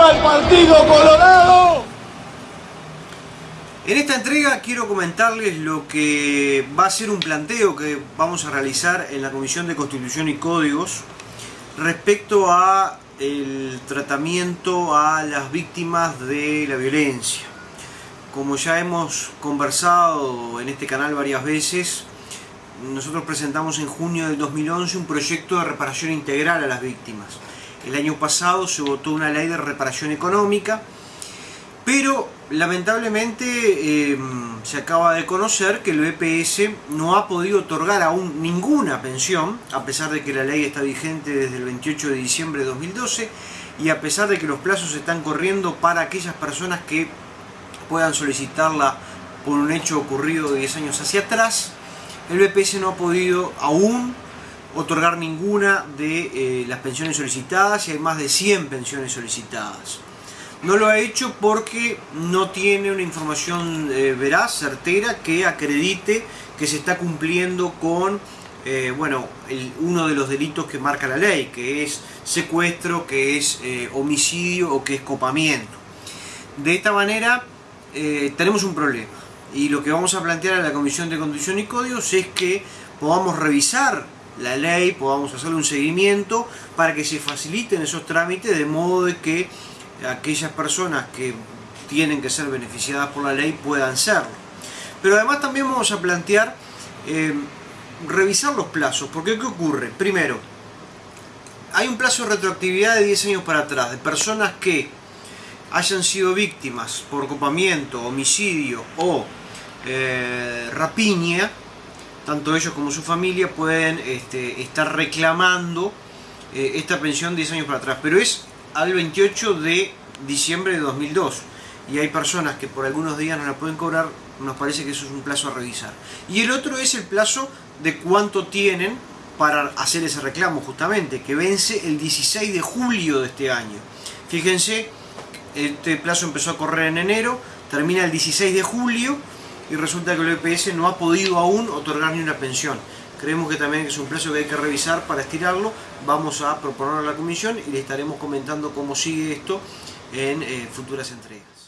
¡Viva el Partido Colorado! En esta entrega quiero comentarles lo que va a ser un planteo que vamos a realizar en la Comisión de Constitución y Códigos respecto a el tratamiento a las víctimas de la violencia. Como ya hemos conversado en este canal varias veces, nosotros presentamos en junio del 2011 un proyecto de reparación integral a las víctimas. El año pasado se votó una ley de reparación económica, pero lamentablemente em, se acaba de conocer que el BPS no ha podido otorgar aún ninguna pensión, a pesar de que la ley está vigente desde el 28 de diciembre de 2012 y a pesar de que los plazos están corriendo para aquellas personas que puedan solicitarla por un hecho ocurrido 10 años hacia atrás, el BPS no ha podido aún otorgar ninguna de eh, las pensiones solicitadas y hay más de 100 pensiones solicitadas. No lo ha hecho porque no tiene una información eh, veraz, certera, que acredite que se está cumpliendo con eh, bueno, uno de los delitos que marca la ley, que es secuestro, que es homicidio o que es copamiento. De esta manera tenemos un problema y lo que vamos a plantear a la Comisión de Constitución y Códigos es que podamos revisar la ley, podamos hacerle un seguimiento para que se faciliten esos trámites de modo de que aquellas personas que tienen que ser beneficiadas por la ley puedan serlo. Pero además también vamos a plantear eh, revisar los plazos, porque ¿qué ocurre? Primero, hay un plazo de retroactividad de 10 años para atrás, de personas que hayan sido víctimas por copamiento, homicidio o eh, rapiña, tanto ellos como su familia pueden este, estar reclamando eh, esta pensión 10 años para atrás, pero es al 28 de diciembre de 2002 y hay personas que por algunos días no la pueden cobrar, nos parece que eso es un plazo a revisar. Y el otro es el plazo de cuánto tienen para hacer ese reclamo justamente, que vence el 16 de julio de este año. Fíjense, este plazo empezó a correr en enero, termina el 16 de julio y resulta que el EPS no ha podido aún otorgar ni una pensión. Creemos que también es un plazo que hay que revisar para estirarlo. Vamos a proponerlo a la comisión y le estaremos comentando cómo sigue esto en eh, futuras entregas.